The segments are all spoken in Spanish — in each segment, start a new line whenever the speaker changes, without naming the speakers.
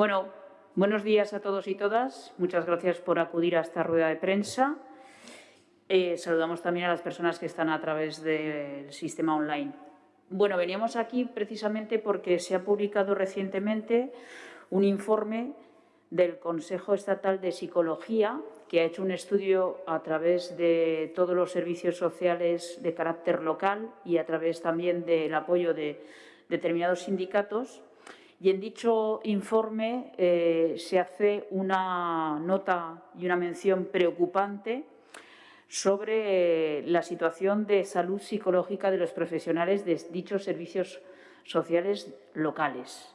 Bueno, buenos días a todos y todas. Muchas gracias por acudir a esta rueda de prensa. Eh, saludamos también a las personas que están a través del sistema online. Bueno, veníamos aquí precisamente porque se ha publicado recientemente un informe del Consejo Estatal de Psicología que ha hecho un estudio a través de todos los servicios sociales de carácter local y a través también del apoyo de determinados sindicatos. Y en dicho informe eh, se hace una nota y una mención preocupante sobre la situación de salud psicológica de los profesionales de dichos servicios sociales locales.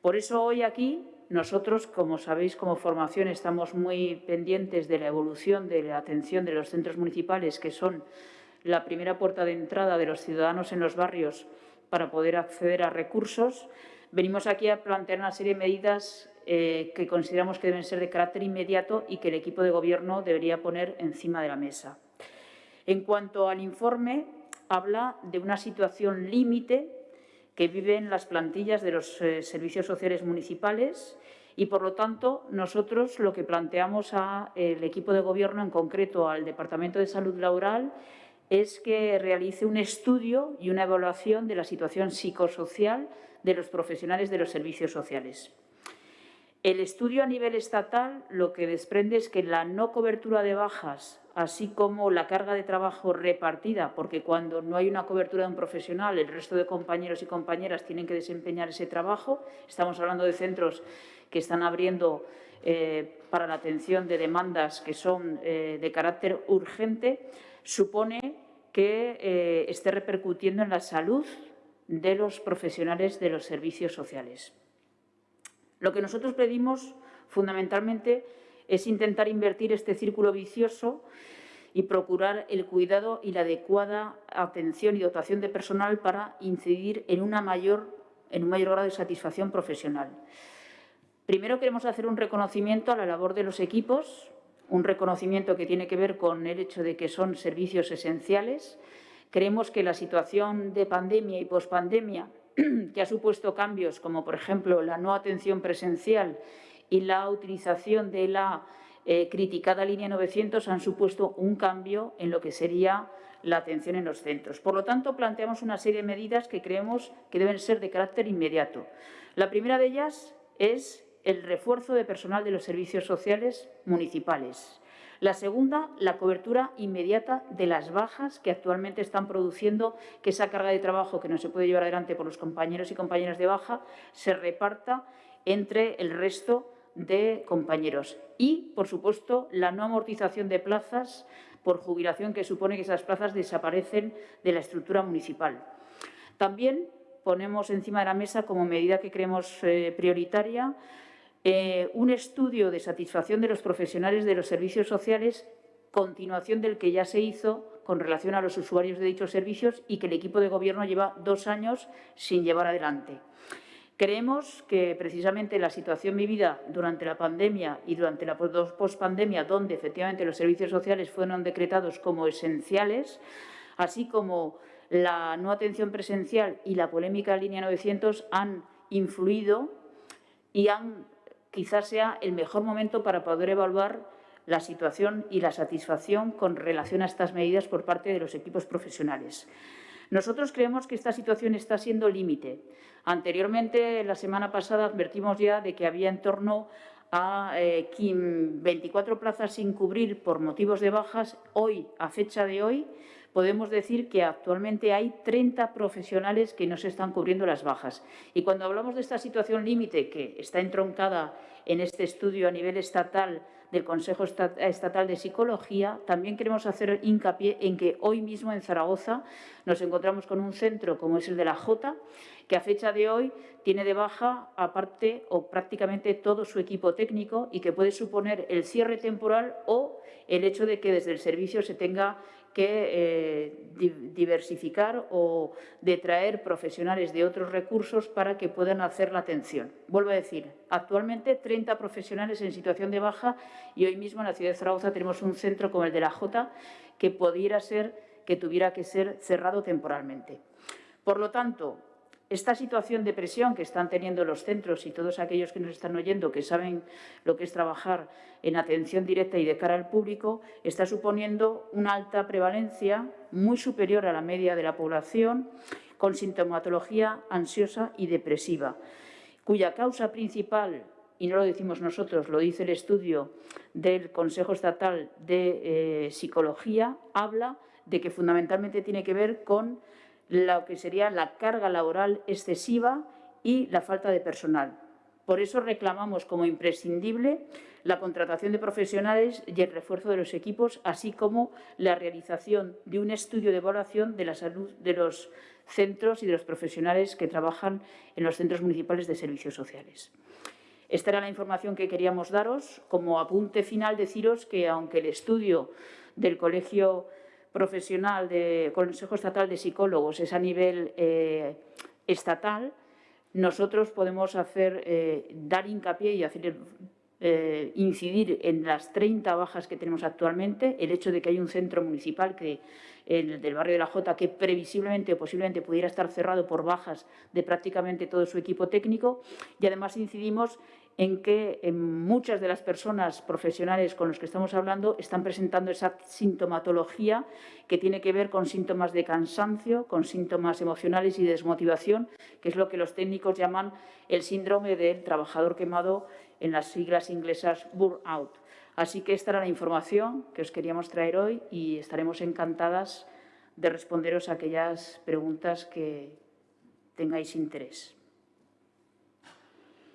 Por eso hoy aquí nosotros, como sabéis, como formación estamos muy pendientes de la evolución de la atención de los centros municipales, que son la primera puerta de entrada de los ciudadanos en los barrios para poder acceder a recursos. Venimos aquí a plantear una serie de medidas eh, que consideramos que deben ser de carácter inmediato y que el equipo de Gobierno debería poner encima de la mesa. En cuanto al informe, habla de una situación límite que viven las plantillas de los eh, servicios sociales municipales y, por lo tanto, nosotros lo que planteamos al equipo de Gobierno, en concreto al Departamento de Salud Laboral, es que realice un estudio y una evaluación de la situación psicosocial de los profesionales de los servicios sociales. El estudio a nivel estatal lo que desprende es que la no cobertura de bajas, así como la carga de trabajo repartida, porque cuando no hay una cobertura de un profesional, el resto de compañeros y compañeras tienen que desempeñar ese trabajo. Estamos hablando de centros que están abriendo eh, para la atención de demandas que son eh, de carácter urgente, supone que eh, esté repercutiendo en la salud de los profesionales de los servicios sociales. Lo que nosotros pedimos fundamentalmente es intentar invertir este círculo vicioso y procurar el cuidado y la adecuada atención y dotación de personal para incidir en, una mayor, en un mayor grado de satisfacción profesional. Primero queremos hacer un reconocimiento a la labor de los equipos, un reconocimiento que tiene que ver con el hecho de que son servicios esenciales. Creemos que la situación de pandemia y pospandemia que ha supuesto cambios como, por ejemplo, la no atención presencial y la utilización de la eh, criticada línea 900 han supuesto un cambio en lo que sería la atención en los centros. Por lo tanto, planteamos una serie de medidas que creemos que deben ser de carácter inmediato. La primera de ellas es el refuerzo de personal de los servicios sociales municipales. La segunda, la cobertura inmediata de las bajas que actualmente están produciendo que esa carga de trabajo que no se puede llevar adelante por los compañeros y compañeras de baja se reparta entre el resto de compañeros. Y, por supuesto, la no amortización de plazas por jubilación que supone que esas plazas desaparecen de la estructura municipal. También ponemos encima de la mesa, como medida que creemos eh, prioritaria, eh, un estudio de satisfacción de los profesionales de los servicios sociales, continuación del que ya se hizo con relación a los usuarios de dichos servicios y que el equipo de Gobierno lleva dos años sin llevar adelante. Creemos que precisamente la situación vivida durante la pandemia y durante la pospandemia, donde efectivamente los servicios sociales fueron decretados como esenciales, así como la no atención presencial y la polémica línea 900 han influido y han quizás sea el mejor momento para poder evaluar la situación y la satisfacción con relación a estas medidas por parte de los equipos profesionales. Nosotros creemos que esta situación está siendo límite. Anteriormente, la semana pasada, advertimos ya de que había en torno a 24 eh, plazas sin cubrir por motivos de bajas. Hoy, a fecha de hoy, podemos decir que actualmente hay 30 profesionales que no se están cubriendo las bajas. Y cuando hablamos de esta situación límite, que está entroncada en este estudio a nivel estatal del Consejo Estatal de Psicología, también queremos hacer hincapié en que hoy mismo en Zaragoza nos encontramos con un centro como es el de la Jota, que a fecha de hoy tiene de baja aparte o prácticamente todo su equipo técnico y que puede suponer el cierre temporal o el hecho de que desde el servicio se tenga que eh, diversificar o detraer profesionales de otros recursos para que puedan hacer la atención. Vuelvo a decir, actualmente 30 profesionales en situación de baja y hoy mismo en la ciudad de Zaragoza tenemos un centro como el de la Jota que pudiera ser, que tuviera que ser cerrado temporalmente. Por lo tanto, esta situación de presión que están teniendo los centros y todos aquellos que nos están oyendo que saben lo que es trabajar en atención directa y de cara al público, está suponiendo una alta prevalencia muy superior a la media de la población con sintomatología ansiosa y depresiva, cuya causa principal, y no lo decimos nosotros, lo dice el estudio del Consejo Estatal de eh, Psicología, habla de que fundamentalmente tiene que ver con lo que sería la carga laboral excesiva y la falta de personal. Por eso reclamamos como imprescindible la contratación de profesionales y el refuerzo de los equipos, así como la realización de un estudio de evaluación de la salud de los centros y de los profesionales que trabajan en los centros municipales de servicios sociales. Esta era la información que queríamos daros. Como apunte final, deciros que aunque el estudio del Colegio Profesional del Consejo Estatal de Psicólogos es a nivel eh, estatal, nosotros podemos hacer, eh, dar hincapié y hacer eh, incidir en las 30 bajas que tenemos actualmente, el hecho de que hay un centro municipal que, el del barrio de la Jota que previsiblemente o posiblemente pudiera estar cerrado por bajas de prácticamente todo su equipo técnico. Y además incidimos en que muchas de las personas profesionales con los que estamos hablando están presentando esa sintomatología que tiene que ver con síntomas de cansancio, con síntomas emocionales y desmotivación, que es lo que los técnicos llaman el síndrome del trabajador quemado en las siglas inglesas burnout. Así que esta era la información que os queríamos traer hoy y estaremos encantadas de responderos a aquellas preguntas que tengáis interés.